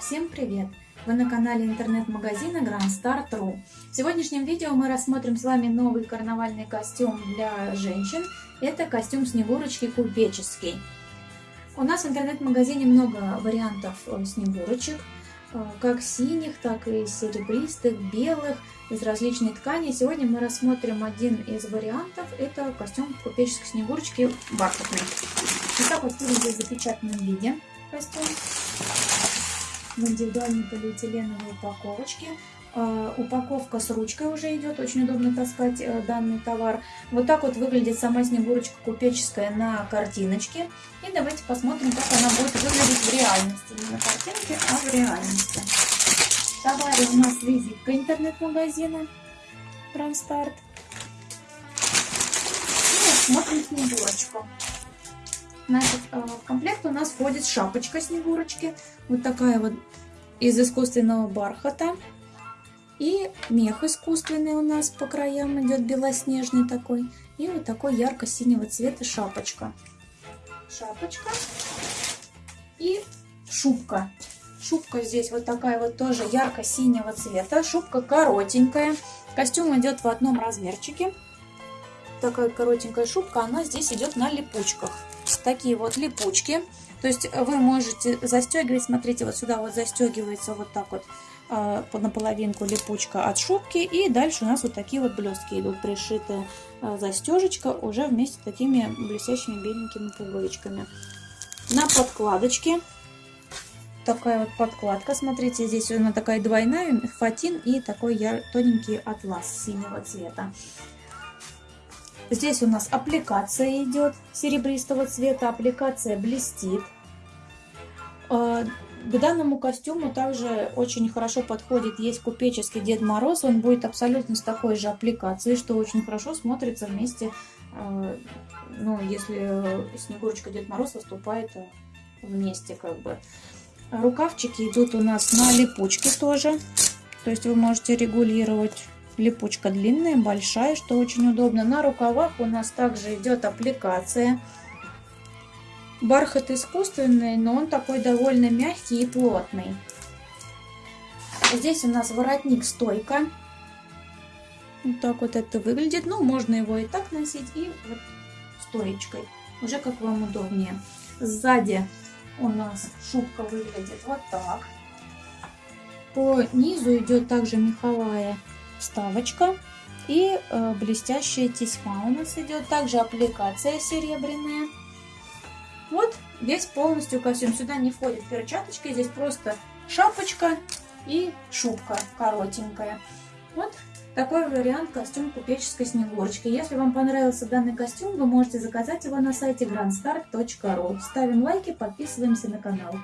Всем привет! Вы на канале интернет-магазина GrandStart.ru В сегодняшнем видео мы рассмотрим с вами новый карнавальный костюм для женщин. Это костюм Снегурочки купеческий. У нас в интернет-магазине много вариантов э, снегурочек, э, как синих, так и серебристых, белых, из различной ткани. Сегодня мы рассмотрим один из вариантов. Это костюм купеческой снегурочки бархатный. Вот так вот выглядит в запечатанном виде костюм в индивидуальной полиэтиленовой упаковочке. Uh, упаковка с ручкой уже идет, очень удобно таскать uh, данный товар. Вот так вот выглядит сама снегурочка купеческая на картиночке. И давайте посмотрим, как она будет выглядеть в реальности. Не на картинке, а в реальности. В у нас визитка интернет-магазина Транстарт. И смотрим снегурочку. Значит, э, в комплект у нас входит шапочка снегурочки. Вот такая вот из искусственного бархата. И мех искусственный у нас по краям идет белоснежный такой. И вот такой ярко-синего цвета шапочка. Шапочка. И шубка. Шубка здесь вот такая вот тоже ярко-синего цвета. Шубка коротенькая. Костюм идет в одном размерчике. Такая коротенькая шубка, она здесь идет на липучках такие вот липучки. То есть вы можете застегивать, смотрите, вот сюда вот застегивается вот так вот э, наполовинку липучка от шубки. И дальше у нас вот такие вот блестки идут, пришитая э, застежечка уже вместе с такими блестящими беленькими пуговичками. На подкладочке такая вот подкладка, смотрите, здесь она такая двойная, фатин и такой тоненький атлас синего цвета. Здесь у нас аппликация идет серебристого цвета, аппликация блестит. А, к данному костюму также очень хорошо подходит, есть купеческий Дед Мороз, он будет абсолютно с такой же аппликацией, что очень хорошо смотрится вместе, а, ну, если Снегурочка Дед Мороз выступает вместе, как бы. Рукавчики идут у нас на липучке тоже, то есть вы можете регулировать Липучка длинная, большая, что очень удобно. На рукавах у нас также идет аппликация. Бархат искусственный, но он такой довольно мягкий и плотный. Здесь у нас воротник стойка. Вот так вот это выглядит. Ну, можно его и так носить, и вот стоечкой. Уже как вам удобнее. Сзади у нас шубка выглядит вот так. По низу идет также меховая вставочка и э, блестящая тесьма у нас идет. Также аппликация серебряная. Вот весь полностью костюм. Сюда не входит перчаточки, здесь просто шапочка и шубка коротенькая. Вот такой вариант костюм купеческой снегурочки. Если вам понравился данный костюм, вы можете заказать его на сайте grandstar.ru. Ставим лайки, подписываемся на канал.